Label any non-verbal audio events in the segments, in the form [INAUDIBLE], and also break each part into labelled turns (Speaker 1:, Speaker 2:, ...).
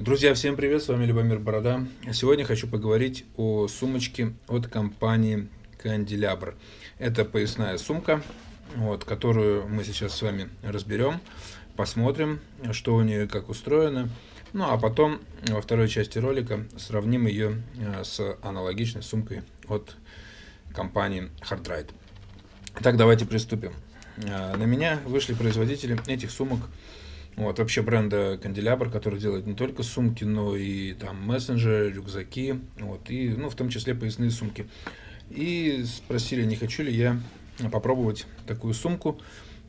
Speaker 1: Друзья, всем привет, с вами Любомир Борода. Сегодня хочу поговорить о сумочке от компании Канделябр. Это поясная сумка, вот, которую мы сейчас с вами разберем, посмотрим, что у нее как устроено. Ну а потом во второй части ролика сравним ее э, с аналогичной сумкой от компании Hardride. Так, давайте приступим. Э, на меня вышли производители этих сумок вот, вообще бренда Канделябр, который делает не только сумки, но и там мессенджеры, рюкзаки, вот, и, ну, в том числе поясные сумки. И спросили, не хочу ли я попробовать такую сумку,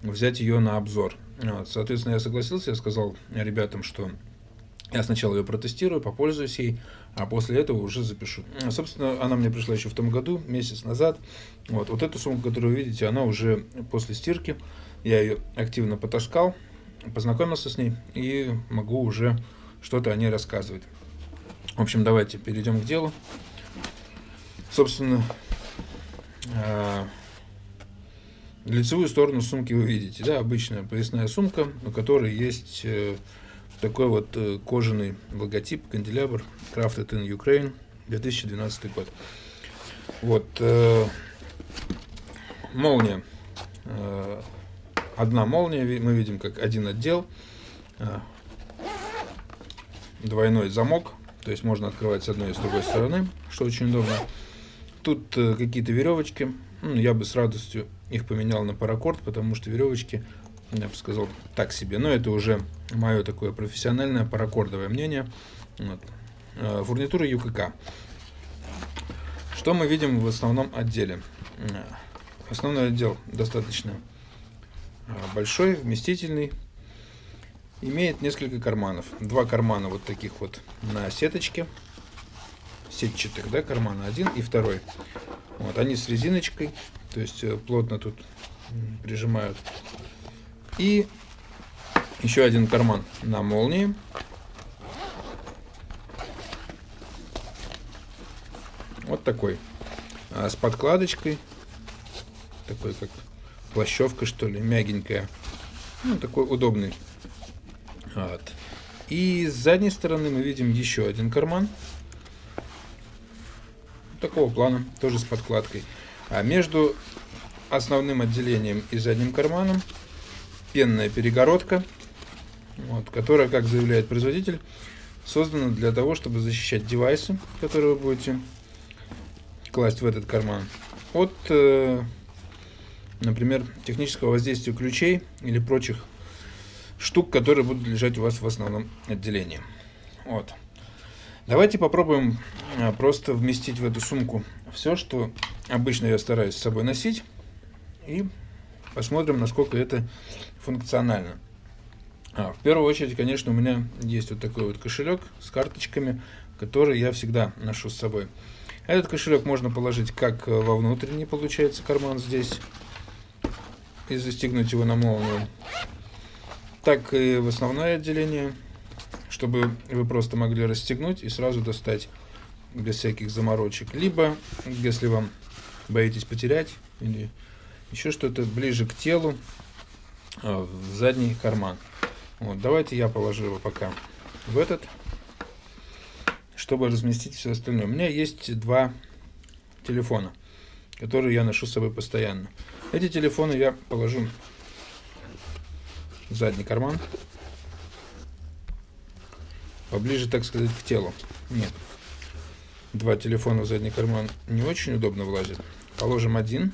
Speaker 1: взять ее на обзор. Вот, соответственно, я согласился, я сказал ребятам, что я сначала ее протестирую, попользуюсь ей, а после этого уже запишу. Собственно, она мне пришла еще в том году, месяц назад. Вот, вот эту сумку, которую вы видите, она уже после стирки. Я ее активно потаскал, познакомился с ней и могу уже что-то о ней рассказывать. В общем, давайте перейдем к делу. Собственно, а, лицевую сторону сумки вы видите, да, обычная поясная сумка, у которой есть э, такой вот э, кожаный логотип, канделябр Crafted in Ukraine, 2012 год. Вот, э, молния одна молния, мы видим как один отдел, а, двойной замок, то есть можно открывать с одной и с другой стороны, что очень удобно. Тут э, какие-то веревочки, ну, я бы с радостью их поменял на паракорд, потому что веревочки, я бы сказал, так себе, но это уже мое такое профессиональное паракордовое мнение. Вот. А, фурнитура ЮКК. Что мы видим в основном отделе? Основной отдел достаточно большой, вместительный. Имеет несколько карманов. Два кармана вот таких вот на сеточке. Сетчатых, да, кармана один и второй. Вот, они с резиночкой, то есть э, плотно тут прижимают. И еще один карман на молнии. Вот такой. А с подкладочкой. Такой как плащевка, что ли, мягенькая. Ну, такой удобный. Вот. И с задней стороны мы видим еще один карман. Такого плана, тоже с подкладкой. А между основным отделением и задним карманом пенная перегородка, вот, которая, как заявляет производитель, создана для того, чтобы защищать девайсы, которые вы будете класть в этот карман, от э, например, технического воздействия ключей или прочих штук, которые будут лежать у вас в основном отделении. Вот. Давайте попробуем а, просто вместить в эту сумку все, что обычно я стараюсь с собой носить, и посмотрим, насколько это функционально. А, в первую очередь, конечно, у меня есть вот такой вот кошелек с карточками, который я всегда ношу с собой. Этот кошелек можно положить как во внутренний, получается, карман здесь, и застегнуть его на молнию, так и в основное отделение, чтобы вы просто могли расстегнуть и сразу достать без всяких заморочек. Либо, если вам боитесь потерять или еще что-то ближе к телу, а, в задний карман. Вот, давайте я положу его пока в этот, чтобы разместить все остальное. У меня есть два телефона, которые я ношу с собой постоянно. Эти телефоны я положу в задний карман. Поближе, так сказать, к телу. Нет. Два телефона в задний карман не очень удобно влазит. Положим один.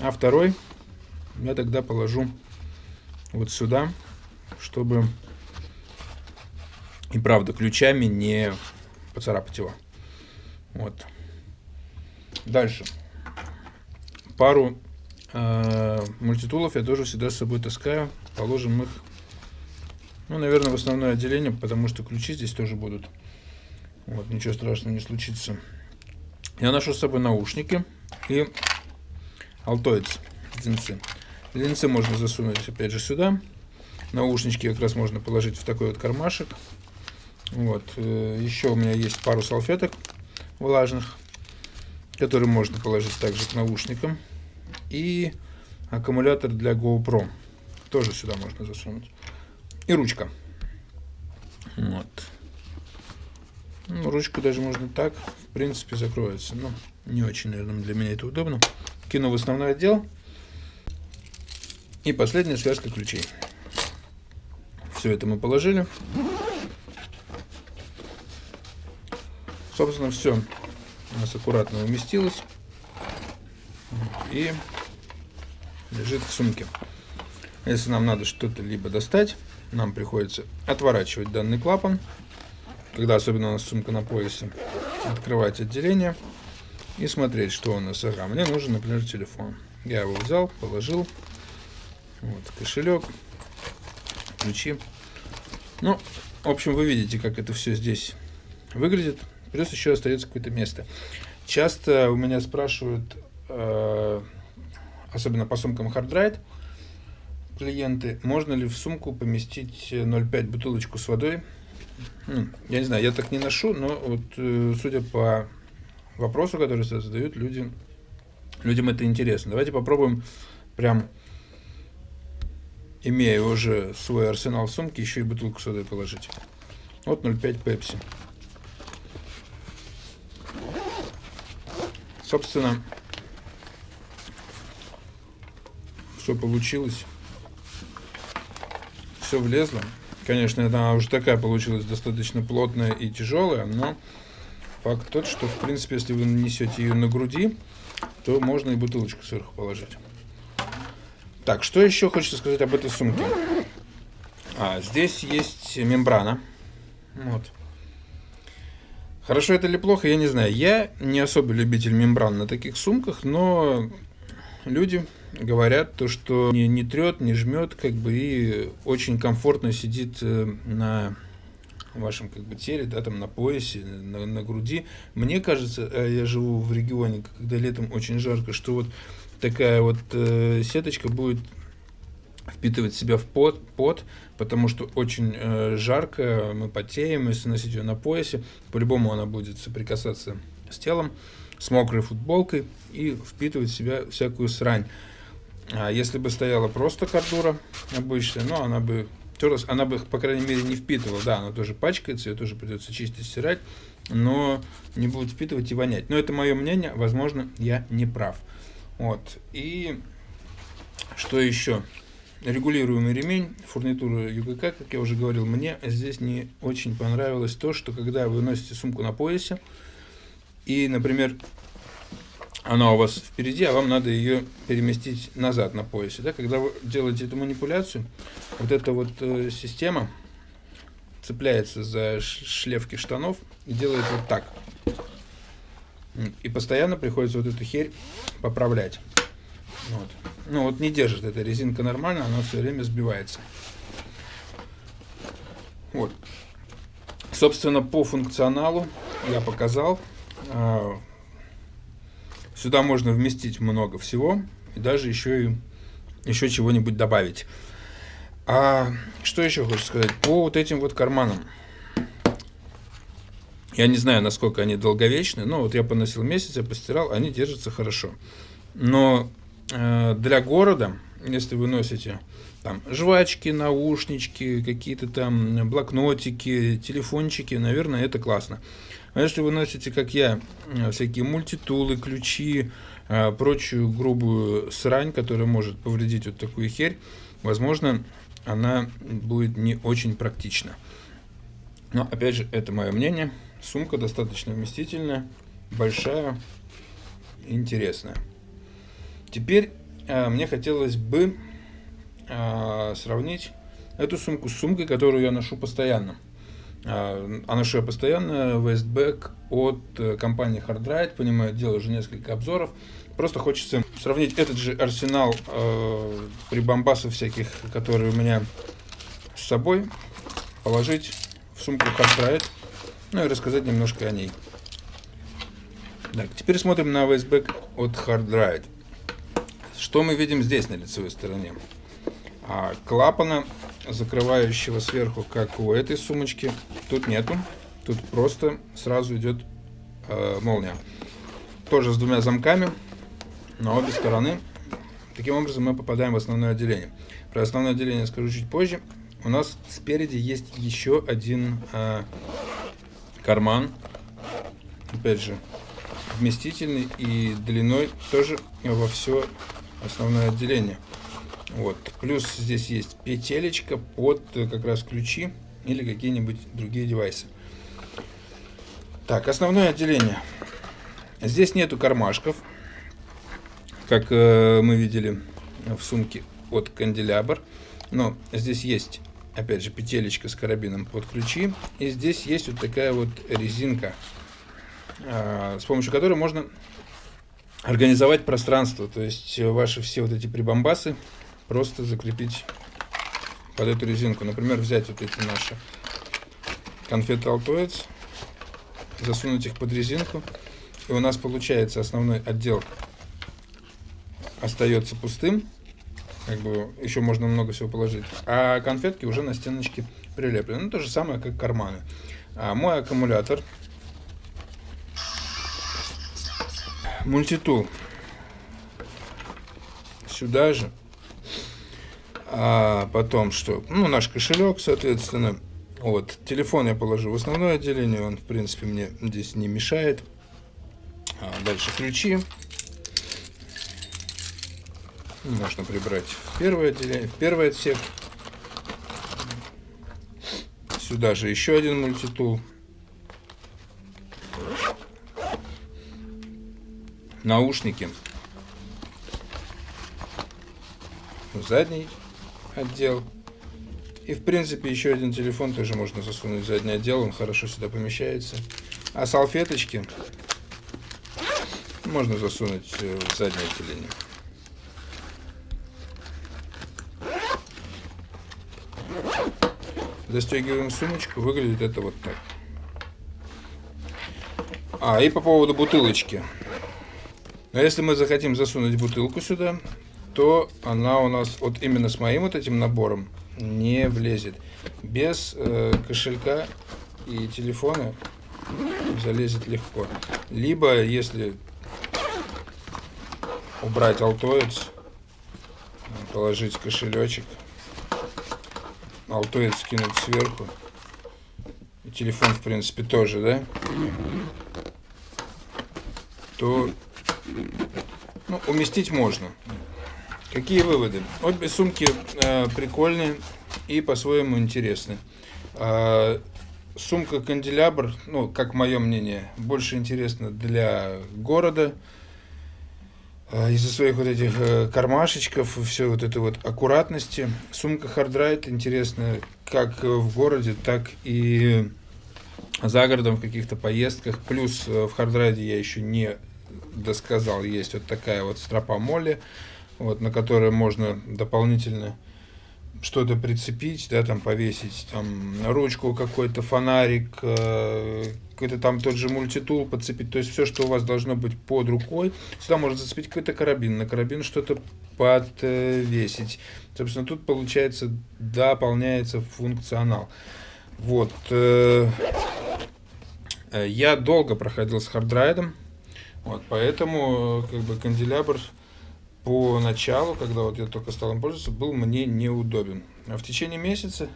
Speaker 1: А второй я тогда положу вот сюда, чтобы и правда ключами не поцарапать его. Вот. Дальше. Пару э, мультитулов я тоже всегда с собой таскаю. Положим их, ну, наверное, в основное отделение, потому что ключи здесь тоже будут. Вот, ничего страшного не случится. Я ношу с собой наушники и Altoids линзы. Линзы можно засунуть опять же сюда. Наушнички как раз можно положить в такой вот кармашек. Вот. Э, еще у меня есть пару салфеток влажных который можно положить также к наушникам. И аккумулятор для GoPro. Тоже сюда можно засунуть. и ручка. Вот. Ну, ручку даже можно так, в принципе, закроется. Но не очень, наверное, для меня это удобно. Кину в основной отдел. И последняя связка ключей. Все это мы положили. Собственно, все у нас аккуратно уместилось. И лежит в сумке. Если нам надо что-то либо достать, нам приходится отворачивать данный клапан, когда особенно у нас сумка на поясе, открывать отделение и смотреть, что у нас. Ага, мне нужен, например, телефон. Я его взял, положил. Вот, кошелек, ключи. Ну, в общем, вы видите, как это все здесь выглядит. Плюс еще остается какое-то место. Часто у меня спрашивают, э, особенно по сумкам Hard клиенты, можно ли в сумку поместить 0,5 бутылочку с водой. Ну, я не знаю, я так не ношу, но вот э, судя по вопросу, который задают люди, людям это интересно. Давайте попробуем прям, имея уже свой арсенал в сумке, еще и бутылку с водой положить. Вот 0,5 пепси. Собственно, все получилось. Все влезло. Конечно, она уже такая получилась достаточно плотная и тяжелая, но факт тот, что, в принципе, если вы нанесете ее на груди, то можно и бутылочку сверху положить. Так, что еще хочется сказать об этой сумке? А, здесь есть мембрана. Вот. Хорошо это или плохо, я не знаю. Я не особо любитель мембран на таких сумках, но люди говорят то, что не, не трет, не жмет, как бы и очень комфортно сидит э, на вашем как бы теле, да, там на поясе, на, на груди. Мне кажется, э, я живу в регионе, когда летом очень жарко, что вот такая вот э, сеточка будет впитывать себя в пот, пот, потому что очень э, жарко, мы потеем, если носить ее на поясе, по-любому она будет соприкасаться с телом, с мокрой футболкой и впитывать в себя всякую срань. А если бы стояла просто кордура обычная, ну, она бы терлась, она бы, по крайней мере, не впитывала. Да, она тоже пачкается, ее тоже придется чистить, стирать, но не будет впитывать и вонять. Но это мое мнение, возможно, я не прав. Вот. И что еще? Регулируемый ремень, фурнитура ЮГК, как я уже говорил, мне здесь не очень понравилось то, что когда вы носите сумку на поясе, и, например, она у вас впереди, а вам надо ее переместить назад на поясе. Да? Когда вы делаете эту манипуляцию, вот эта вот э, система цепляется за шлевки штанов и делает вот так. И постоянно приходится вот эту херь поправлять. Вот. Ну вот не держит эта резинка нормально, она все время сбивается. Вот. Собственно, по функционалу я показал. А, сюда можно вместить много всего и даже еще и еще чего-нибудь добавить. А что еще хочу сказать? По вот этим вот карманам. Я не знаю, насколько они долговечны, но вот я поносил месяц, я постирал, они держатся хорошо. Но для города, если вы носите там жвачки, наушнички, какие-то там блокнотики, телефончики, наверное, это классно. А если вы носите, как я, э, всякие мультитулы, ключи, э, прочую грубую срань, которая может повредить вот такую херь, возможно, она будет не очень практична. Но, опять же, это мое мнение. Сумка достаточно вместительная, большая, интересная. Теперь э, мне хотелось бы э, сравнить эту сумку с сумкой, которую я ношу постоянно. Э, а ношу я постоянно Westback от э, компании Hardride. Понимаю, делаю уже несколько обзоров. Просто хочется сравнить этот же арсенал э, прибамбасов всяких, которые у меня с собой, положить в сумку Hardride, ну и рассказать немножко о ней. Так, теперь смотрим на Westback от Hardride. Что мы видим здесь на лицевой стороне? А, клапана, закрывающего сверху, как у этой сумочки, тут нету. Тут просто сразу идет э, молния. Тоже с двумя замками на обе стороны. Таким образом мы попадаем в основное отделение. Про основное отделение скажу чуть позже. у нас спереди есть еще один а, карман. Опять же, вместительный и длиной тоже во все основное отделение. Вот. Плюс здесь есть петелечка под э, как раз ключи или какие-нибудь другие девайсы. Так, основное отделение. Здесь нету кармашков, как э, мы видели в сумке от канделябр. Но здесь есть, опять же, петелечка с карабином под ключи. И здесь есть вот такая вот резинка, э, с помощью которой можно организовать пространство. То есть ваши все вот эти прибамбасы просто закрепить под эту резинку. Например, взять вот эти наши конфеты Altoids, засунуть их под резинку, и у нас получается основной отдел остается пустым, как бы еще можно много всего положить, а конфетки уже на стеночке прилеплены. Ну, то же самое, как карманы. А мой аккумулятор мультитул сюда же а потом что? Ну, наш кошелек, соответственно. Вот, телефон я положу в основное отделение, он, в принципе, мне здесь не мешает. А дальше ключи. Можно прибрать в первое отделение, в первый отсек. Сюда же еще один мультитул. Наушники. Задний отдел. И, в принципе, еще один телефон тоже можно засунуть в задний отдел, он хорошо сюда помещается. А салфеточки можно засунуть э, в заднее отделение. Застегиваем сумочку, выглядит это вот так. А, и по поводу бутылочки. Но если мы захотим засунуть бутылку сюда, то она у нас вот именно с моим вот этим набором не влезет. Без э, кошелька и телефона залезет легко. Либо, если убрать алтоец, положить кошелечек, алтоец скинуть сверху, и телефон, в принципе, тоже, да, то ну, уместить можно. Какие выводы? Обе сумки э, прикольные и по-своему интересны. Э, сумка канделябр, ну, как мое мнение, больше интересна для города. Э, из-за своих вот этих э, кармашечков, все вот этой вот аккуратности. Сумка хардрайд интересная как в городе, так и за городом в каких-то поездках. Плюс э, в хардрайде я еще не досказал, есть вот такая вот стропа MOLLE вот, на которые можно дополнительно что-то прицепить, да, там повесить, там ручку какой-то, фонарик, э, какой-то там тот же мультитул подцепить, то есть все, что у вас должно быть под рукой. Сюда можно зацепить какой-то карабин, на карабин что-то подвесить. Собственно, тут получается дополняется функционал. Вот. Э я долго проходил с хардрайдом, вот, поэтому как бы канделябр по началу, когда вот я только стал им пользоваться, был мне неудобен. А в течение месяца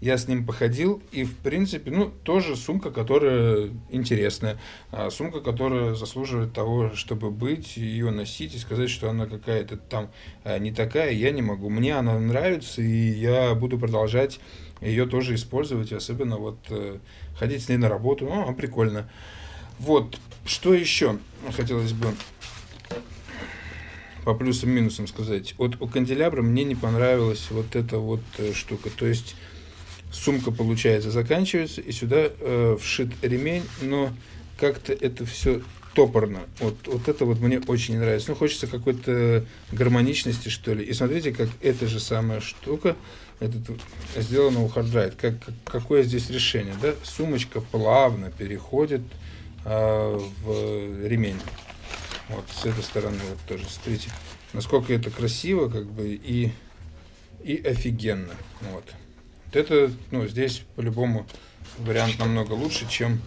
Speaker 1: я с ним походил, и в принципе, ну, тоже сумка, которая интересная, а сумка, которая заслуживает того, чтобы быть, ее носить и сказать, что она какая-то там а, не такая, я не могу. Мне она нравится, и я буду продолжать ее тоже использовать, особенно вот э, ходить с ней на работу, ну, прикольно. Вот, что еще хотелось бы по плюсам минусам сказать. Вот у канделябра мне не понравилась вот эта вот э, штука. То есть сумка, получается, заканчивается, и сюда э, вшит ремень, но как-то это все топорно. Вот, вот это вот мне очень не нравится. Ну, хочется какой-то гармоничности, что ли. И смотрите, как эта же самая штука этот, сделана у Как, как, какое здесь решение, да? Сумочка плавно переходит э, в ремень. Вот с этой стороны вот тоже, смотрите, насколько это красиво, как бы, и, и офигенно. Вот. вот это, ну, здесь по-любому вариант намного лучше, чем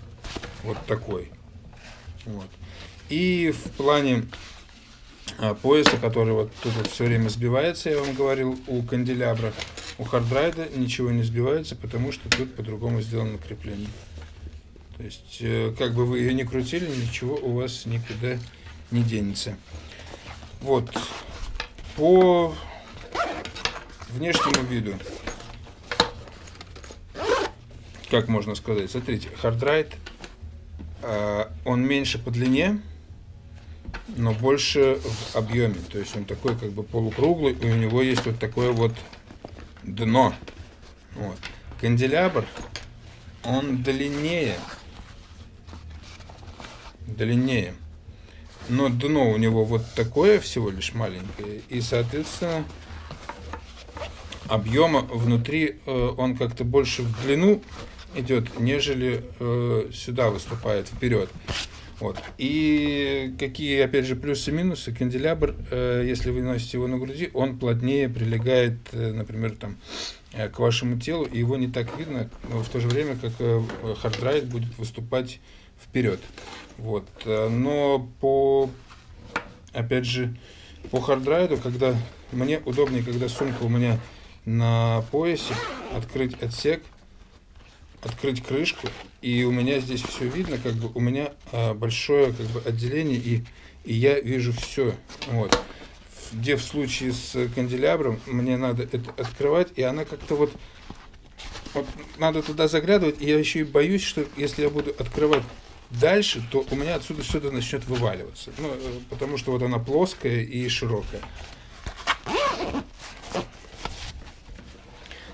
Speaker 1: вот такой. Вот. И в плане а, пояса, который вот тут вот все время сбивается, я вам говорил, у канделябра, У хардрайда ничего не сбивается, потому что тут по-другому сделано крепление. То есть, э, как бы вы ее не крутили, ничего у вас никуда не денется. Вот. По внешнему виду, как можно сказать, смотрите, хардрайд, э, он меньше по длине, но больше в объеме. То есть он такой как бы полукруглый, и у него есть вот такое вот дно. Вот. Канделябр, он длиннее, длиннее. Но дно у него вот такое всего лишь маленькое. И, соответственно, объема внутри э, он как-то больше в длину идет, нежели э, сюда выступает вперед. Вот. И какие, опять же, плюсы и минусы. Канделябр, э, если вы носите его на груди, он плотнее прилегает, э, например, там, э, к вашему телу, и его не так видно, но в то же время, как э, хардрайд будет выступать вперед. Вот. Э, но по, опять же, по хардрайду, когда мне удобнее, когда сумка у меня на поясе, открыть отсек, открыть крышку, и у меня здесь все видно, как бы у меня а, большое как бы отделение, и, и я вижу все. Вот. Где в случае с канделябром мне надо это открывать, и она как-то вот, вот надо туда заглядывать, и я еще и боюсь, что если я буду открывать дальше, то у меня отсюда что-то начнет вываливаться. Ну, э, потому что вот она плоская и широкая.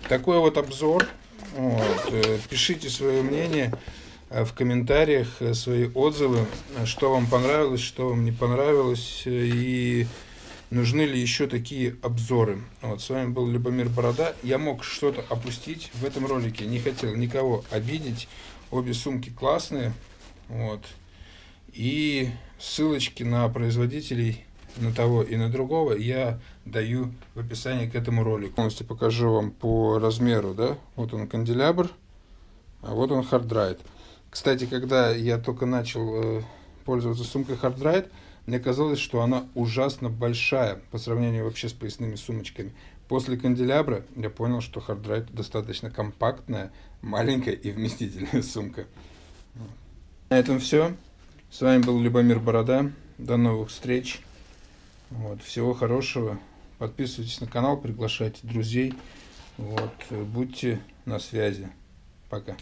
Speaker 1: Такой вот обзор. Вот. Э, пишите свое мнение э, в комментариях, свои отзывы, что вам понравилось, что вам не понравилось, и нужны ли еще такие обзоры. Вот, с вами был Любомир Борода. Я мог что-то опустить в этом ролике, не хотел никого обидеть. Обе сумки классные. Вот. И ссылочки на производителей на того и на другого я даю в описании к этому ролику. Полностью покажу вам по размеру, да, вот он канделябр, а вот он хардрайд. Кстати, когда я только начал э, пользоваться сумкой хардрайд, мне казалось, что она ужасно большая по сравнению вообще с поясными сумочками. После канделябра я понял, что хардрайд достаточно компактная, маленькая и вместительная [LAUGHS] сумка. На этом все. С вами был Любомир Борода. До новых встреч. Вот, всего хорошего. Подписывайтесь на канал, приглашайте друзей. Вот, будьте на связи. Пока.